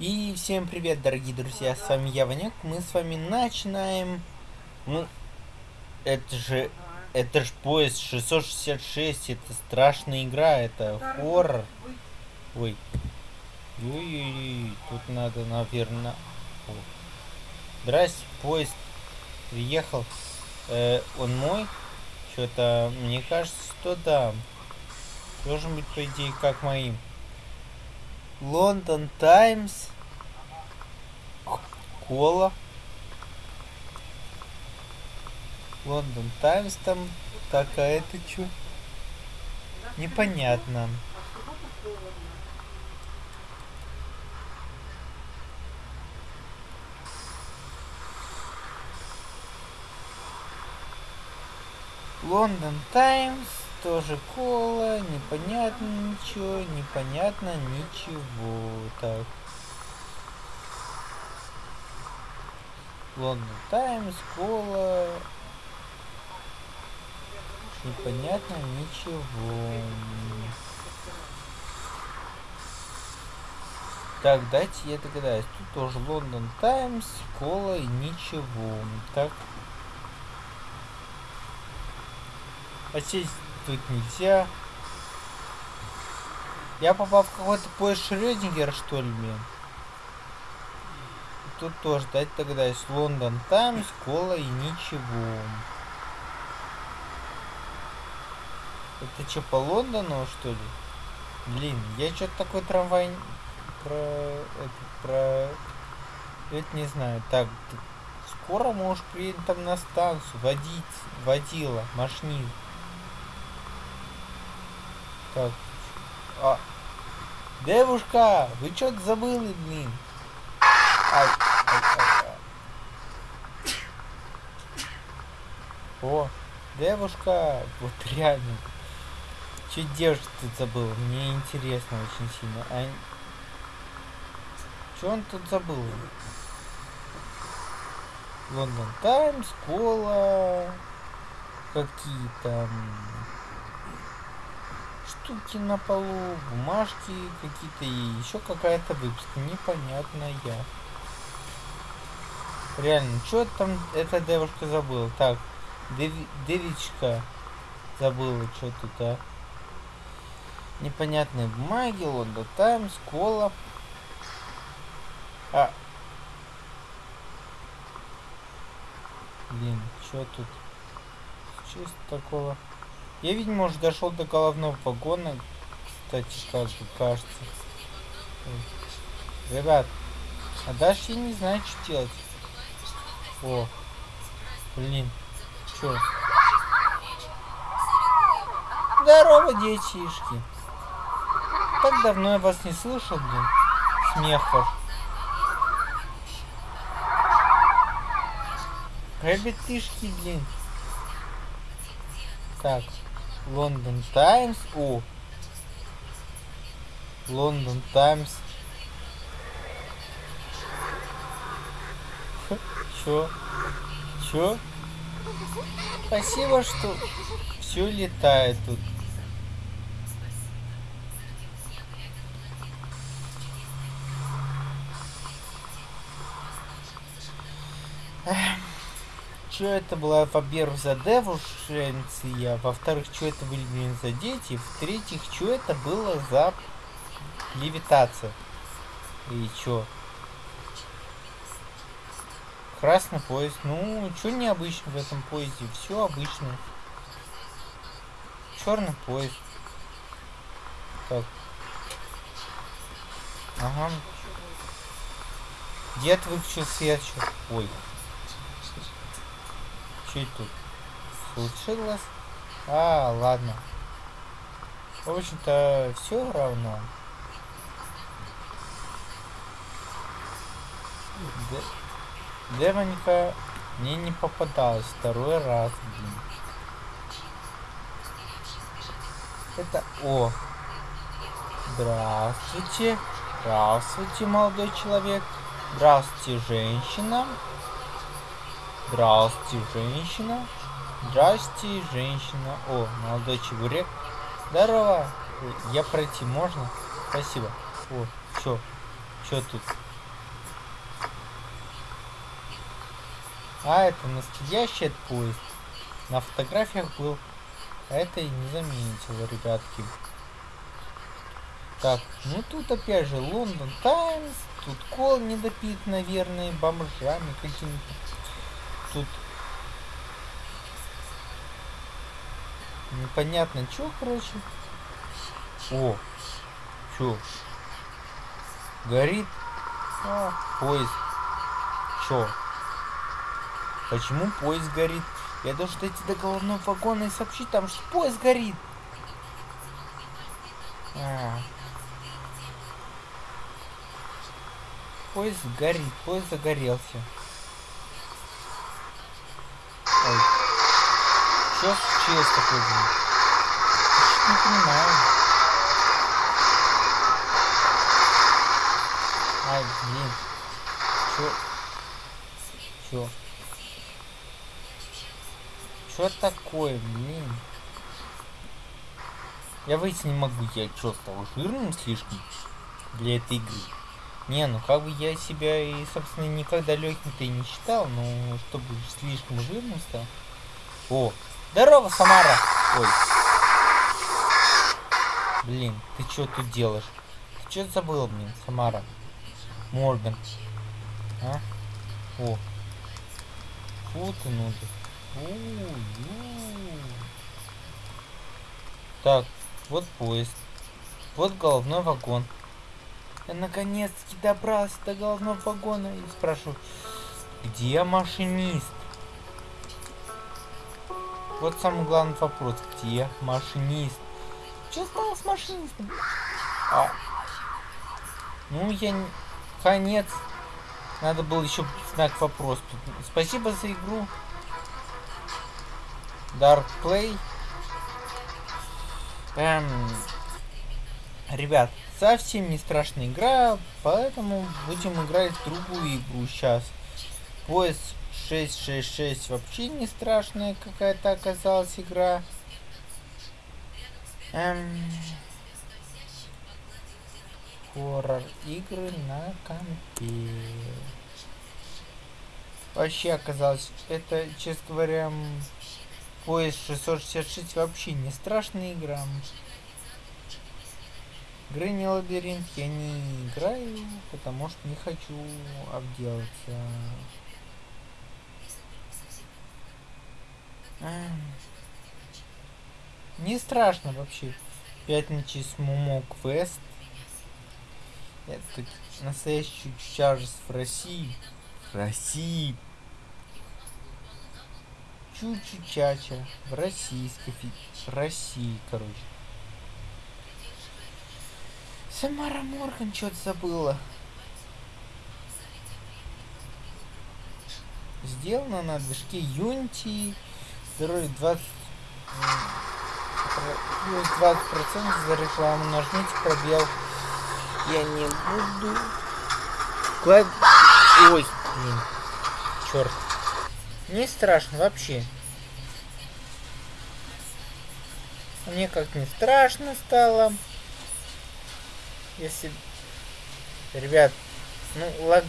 И всем привет, дорогие друзья, с вами я, Ванек. Мы с вами начинаем... Ну, это же... Это же поезд 666, это страшная игра, это хоррор. Ой. Ой-ой-ой, тут надо, наверное... О. Здрасте, поезд приехал. Э, он мой? Что-то, мне кажется, что да. Должен быть, по идее, как моим. Лондон Таймс. Кола. Лондон Таймс там. Так, а это что? Непонятно. Лондон Таймс, тоже кола, непонятно ничего, непонятно ничего. Так. Лондон Таймс, кола. Непонятно ничего. Так, дайте я догадаюсь. Тут тоже Лондон Таймс, кола и ничего. Так. А сесть тут нельзя. Я попал в какой-то поезд Шрёдингера, что ли, блин? Тут тоже, дать тогда есть Лондон Таймс, кола и ничего. Это что, по Лондону, что ли? Блин, я что-то такой трамвай про... Это, про... Это не знаю. Так, скоро можешь приедем там на станцию, водить, водила, машинист. Так. А. Девушка, вы что-то забыли, блин? Ай, ай, ай, ай. О, девушка, вот реально. Че девушка тут забыл? Мне интересно очень сильно. А... Че он тут забыл? Лондон Таймс, кола, какие-то штуки на полу, бумажки какие-то и еще какая-то выписка непонятная. Реально, что там эта девушка забыла? Так, Дев... девичка забыла что тут, а? Непонятные бумаги, Лондон Таймс, кола. А. Блин, что тут? Чисто такого. Я, видимо, уже дошел до головного вагона. Кстати, как кажется. Ребят, а дальше я не знаю, что делать. О, блин, чё? Здорово, детишки. Так давно я вас не слышал, блин. Смех ваш. Ребятишки, блин. Так, Лондон Таймс. О. Лондон Таймс. Чё? Чё? Спасибо, что все летает тут. Что это была, во-первых, за девушенция, во-вторых, что это были, блин, за дети, в-третьих, что это было за левитация. И чё? Красный поезд. Ну, что необычно в этом поезде? Все обычно. Черный поезд. Так. Ага. Дед выключил свет. Ой. Что тут случилось? А, ладно. В общем-то, все равно. Девонька мне не попадалась второй раз, блин. Это... О! Здравствуйте. Здравствуйте, молодой человек. Здравствуйте, женщина. Здрасте, женщина. Здрасте, женщина. О, молодой чебурек. Здорово. Я пройти можно? Спасибо. О, что, что тут? А, это настоящий этот поезд. На фотографиях был. А это и не заметил, ребятки. Так, ну тут опять же Лондон Таймс. Тут кол недопит, наверное, бомжами какими-то. Тут непонятно что, короче. О, чё? Горит а, поезд. Чё? Почему поезд горит? Я должен дойти до головного вагона и сообщить там, что поезд горит. А. Поезд горит, поезд загорелся. Что случилось такое? Не понимаю. Ай, блин. Чё? Чё? Что такое, блин? Я выйти не могу, я что, стал жирным слишком для этой игры? Не, ну как бы я себя и, собственно, никогда легким-то и не считал, но чтобы слишком жирным стал. О, здорово, Самара! Ой. Блин, ты что тут делаешь? Ты что забыл, блин, Самара? Морган. А? О. Фу ты, ну ты. Так, вот поезд. Вот головной вагон. Я наконец-таки добрался до головного вагона и спрашиваю, где машинист? Вот самый главный вопрос, где машинист? Что стало с машинистом? А, ну, я не... Конец. Надо было еще знак вопрос. Спасибо за игру. Dark Play. Эм, ребят, совсем не страшная игра, поэтому будем играть в другую игру сейчас. Поезд 666 вообще не страшная какая-то оказалась игра. Эм, хоррор игры на компе. Вообще оказалось, это, честно говоря, Поезд 666 вообще не страшная игра. Грэнни лабиринт я не играю, потому что не хочу обделаться. Не страшно вообще. Пятничный Мумо Квест. Это настоящий Чарльз в России. В России чуть-чуть чача в российской в России, короче. Самара Морган что-то забыла. Сделано на движке Unity. Здоровье 20 плюс 20 процентов за рекламу. Нажмите пробел. Я не буду. Клад... Ой, блин. Черт. Не страшно вообще. Мне как не страшно стало. Если... Ребят, ну, лаг...